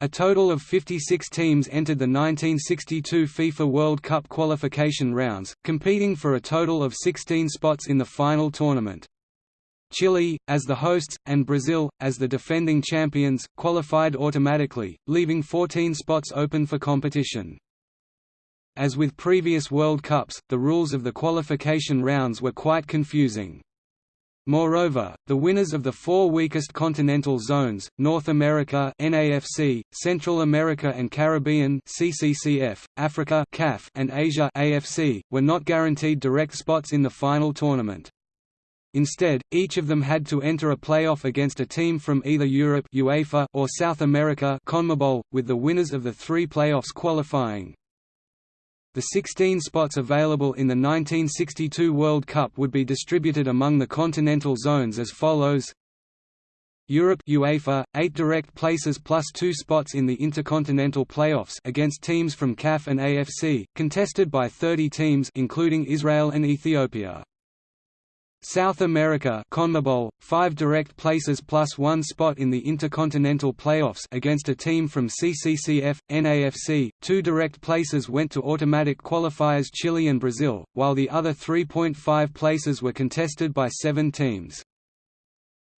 A total of 56 teams entered the 1962 FIFA World Cup qualification rounds, competing for a total of 16 spots in the final tournament. Chile, as the hosts, and Brazil, as the defending champions, qualified automatically, leaving 14 spots open for competition. As with previous World Cups, the rules of the qualification rounds were quite confusing. Moreover, the winners of the four weakest continental zones, North America NAFC, Central America and Caribbean CCCF, Africa CAF, and Asia AFC, were not guaranteed direct spots in the final tournament. Instead, each of them had to enter a playoff against a team from either Europe UEFA or South America CONMEBOL, with the winners of the three playoffs qualifying. The 16 spots available in the 1962 World Cup would be distributed among the continental zones as follows Europe UEFA, 8 direct places plus 2 spots in the Intercontinental Playoffs against teams from CAF and AFC, contested by 30 teams including Israel and Ethiopia. South America CONMEBOL, five direct places plus one spot in the Intercontinental Playoffs against a team from CCCF, NAFC, two direct places went to automatic qualifiers Chile and Brazil, while the other 3.5 places were contested by seven teams.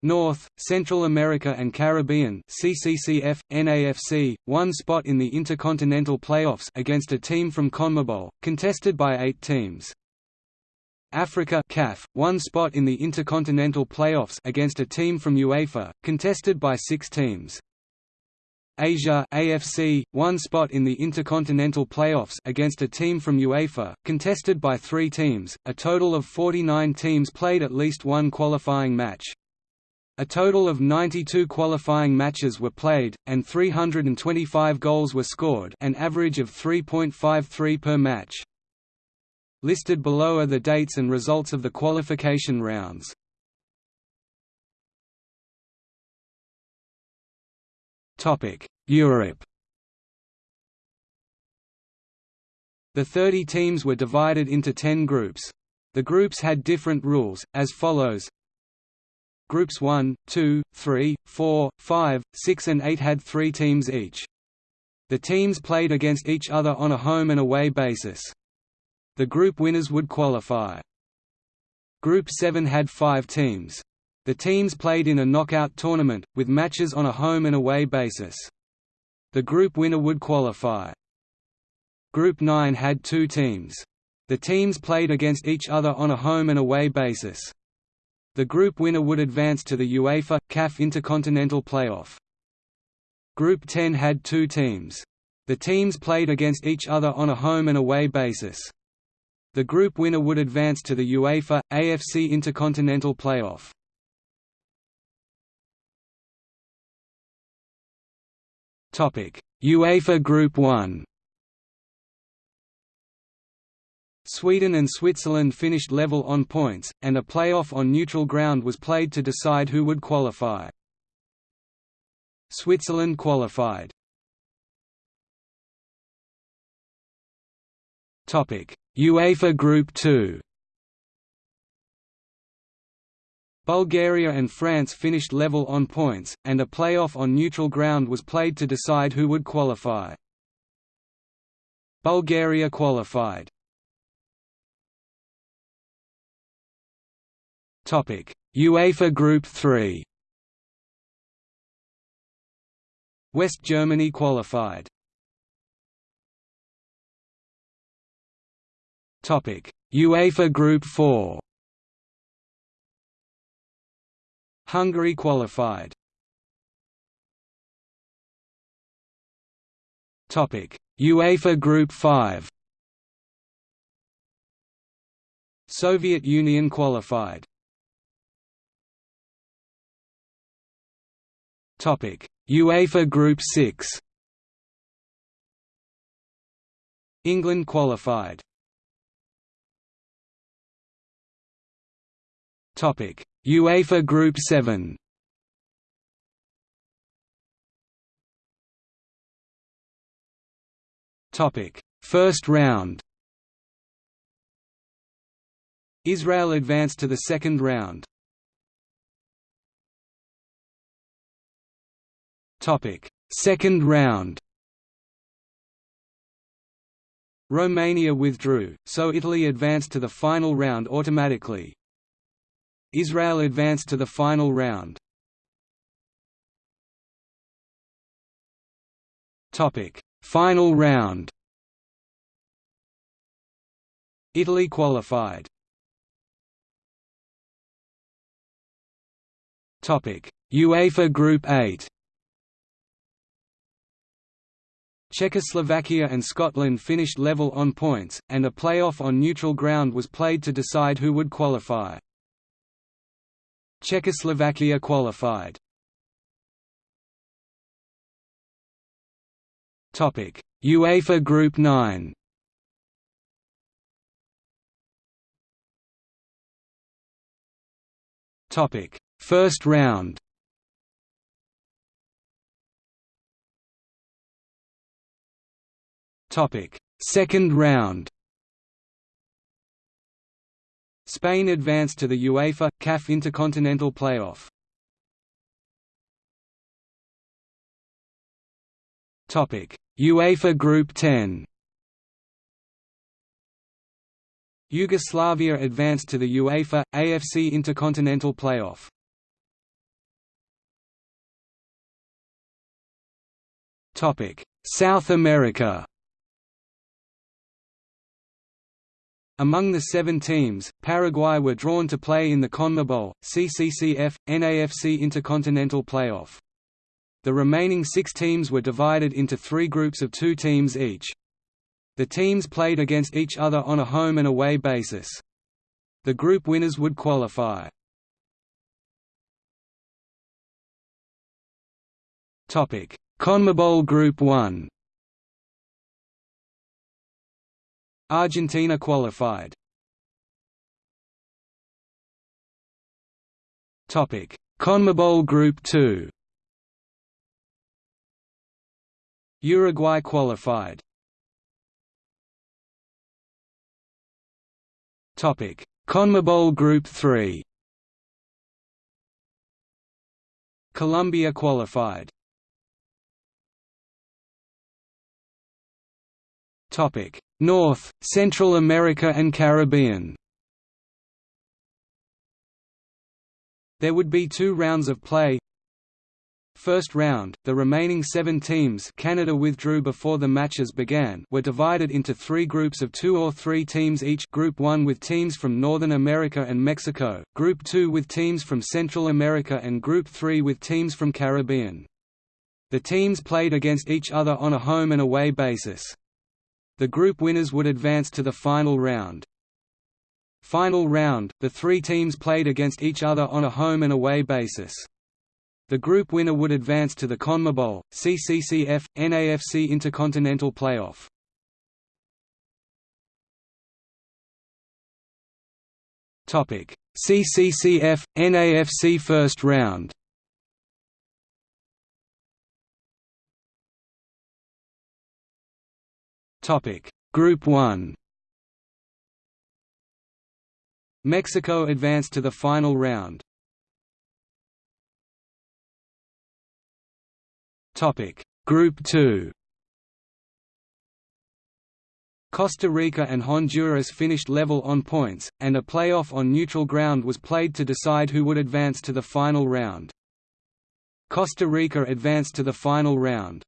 North, Central America and Caribbean CCCF, NAFC, one spot in the Intercontinental Playoffs against a team from CONMEBOL, contested by eight teams. Africa CAF, one spot in the Intercontinental Playoffs against a team from UEFA, contested by six teams. Asia AFC, one spot in the Intercontinental Playoffs against a team from UEFA, contested by three teams. A total of 49 teams played at least one qualifying match. A total of 92 qualifying matches were played, and 325 goals were scored an average of 3.53 per match. Listed below are the dates and results of the qualification rounds. Europe The 30 teams were divided into 10 groups. The groups had different rules, as follows Groups 1, 2, 3, 4, 5, 6 and 8 had three teams each. The teams played against each other on a home and away basis. The group winners would qualify. Group 7 had five teams. The teams played in a knockout tournament, with matches on a home and away basis. The group winner would qualify. Group 9 had two teams. The teams played against each other on a home and away basis. The group winner would advance to the UEFA CAF Intercontinental Playoff. Group 10 had two teams. The teams played against each other on a home and away basis. The group winner would advance to the UEFA, AFC Intercontinental Playoff. Topic: UEFA Group 1 Sweden and Switzerland finished level on points, and a playoff on neutral ground was played to decide who would qualify. Switzerland qualified. Topic: UEFA Group 2 Bulgaria and France finished level on points, and a playoff on neutral ground was played to decide who would qualify. Bulgaria qualified. UEFA Group 3 West Germany qualified. UEFA Group 4. Hungary qualified. Topic: UEFA Group 5. Soviet Union qualified. Topic: UEFA Group 6. England qualified. Topic: UEFA Group 7. Topic: First round. Israel advanced to the second round. Topic: Second round Romania withdrew, so Italy advanced to the final round automatically. Israel advanced to the final round. Topic: Final round. Italy qualified. Topic: UEFA Group 8. Czechoslovakia and Scotland finished level on points, and a play-off on neutral ground was played to decide who would qualify. Czechoslovakia qualified. Topic: UEFA Group 9. Topic: First round. Topic: Second round. Spain advanced to the UEFA CAF Intercontinental Playoff. Topic: UEFA Group 10. Yugoslavia advanced to the UEFA AFC Intercontinental Playoff. Topic: South America. Among the seven teams, Paraguay were drawn to play in the CONMEBOL, CCCF, NAFC Intercontinental Playoff. The remaining six teams were divided into three groups of two teams each. The teams played against each other on a home and away basis. The group winners would qualify. CONMEBOL Group 1 Argentina qualified. Topic: CONMEBOL Group 2. Uruguay qualified. Topic: CONMEBOL Group 3. Colombia qualified. North, Central America and Caribbean There would be two rounds of play. First round, the remaining seven teams Canada withdrew before the matches began were divided into three groups of two or three teams each Group 1 with teams from Northern America and Mexico, Group 2 with teams from Central America and Group 3 with teams from Caribbean. The teams played against each other on a home and away basis. The group winners would advance to the final round. Final round, the three teams played against each other on a home and away basis. The group winner would advance to the CONMEBOL, CCCF, NAFC Intercontinental Playoff. CCCF, NAFC First Round. Topic: Group 1. Mexico advanced to the final round. Topic: Group 2. Costa Rica and Honduras finished level on points, and a playoff on neutral ground was played to decide who would advance to the final round. Costa Rica advanced to the final round.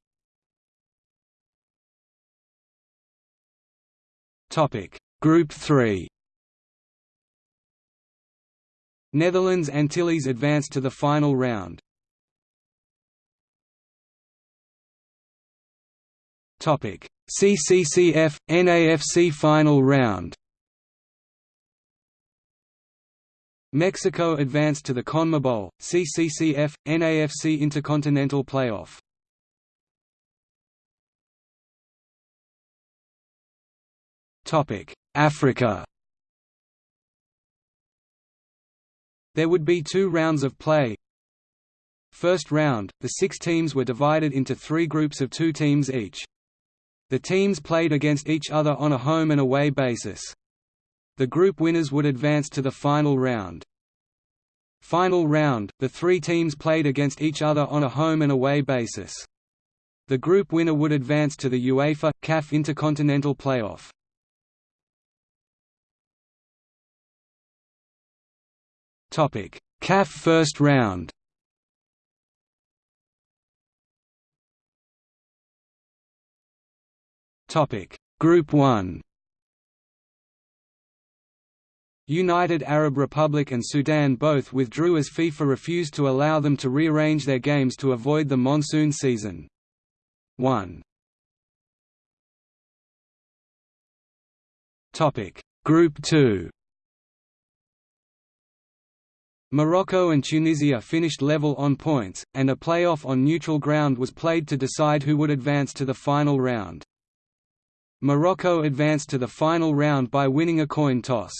Topic: Group 3. Netherlands Antilles advanced to the final round. Topic: CCCF NAFC final round. Mexico advanced to the CONMEBOL, CCCF, NAFC Intercontinental Playoff. Africa There would be two rounds of play. First round, the six teams were divided into three groups of two teams each. The teams played against each other on a home and away basis. The group winners would advance to the final round. Final round, the three teams played against each other on a home and away basis. The group winner would advance to the UEFA CAF Intercontinental Playoff. Topic: CAF first round. Topic: Group 1. United Arab Republic and Sudan both withdrew as FIFA refused to allow them to rearrange their games to avoid the monsoon season. 1. Topic: Group 2. Morocco and Tunisia finished level on points, and a playoff on neutral ground was played to decide who would advance to the final round. Morocco advanced to the final round by winning a coin toss.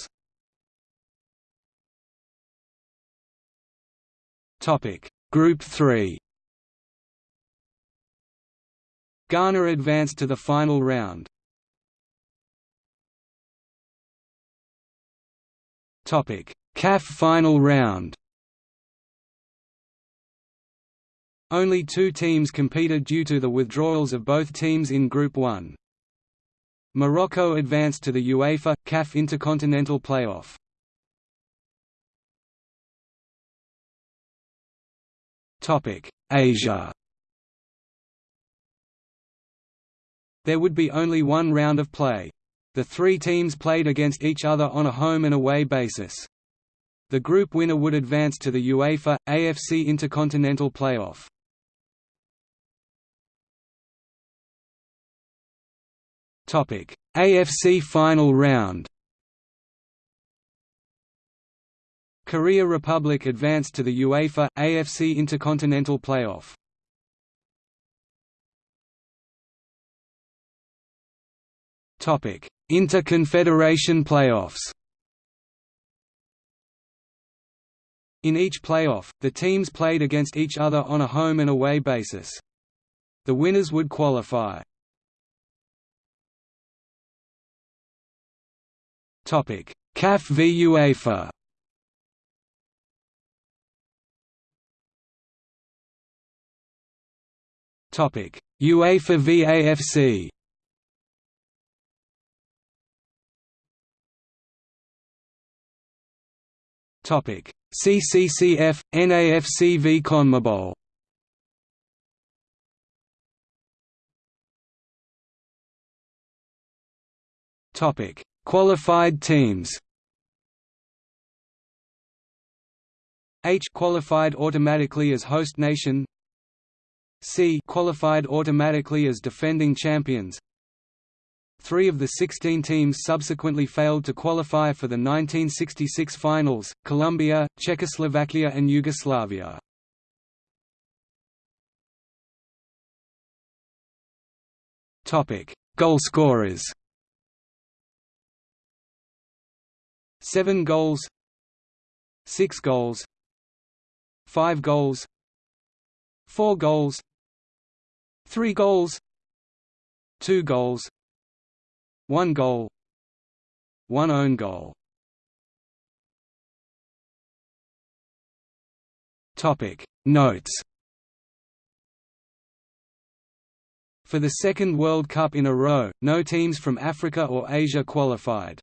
Group 3 Ghana advanced to the final round. Topic: CAF final round Only two teams competed due to the withdrawals of both teams in Group 1. Morocco advanced to the UEFA CAF Intercontinental Playoff. Asia. There would be only one round of play. The three teams played against each other on a home and away basis. The group winner would advance to the UEFA, AFC Intercontinental Playoff. Topic: AFC Final Round Korea Republic advanced to the UEFA, AFC Intercontinental Playoff. Inter-Confederation playoffs In each playoff, the teams played against each other on a home and away basis. The winners would qualify. Topic: CAF v UEFA. Topic: UEFA v AFC. Topic: CCCF, NAFC v CONMEBOL Topic: Qualified teams. H qualified automatically as host nation. C qualified automatically as defending champions. Three of the 16 teams subsequently failed to qualify for the 1966 finals, Colombia, Czechoslovakia and Yugoslavia. Goalscorers Seven goals. Six goals. Five goals. Four goals. Three goals. Two goals one goal. One own goal. Notes. For the second World Cup in a row, no teams from Africa or Asia qualified.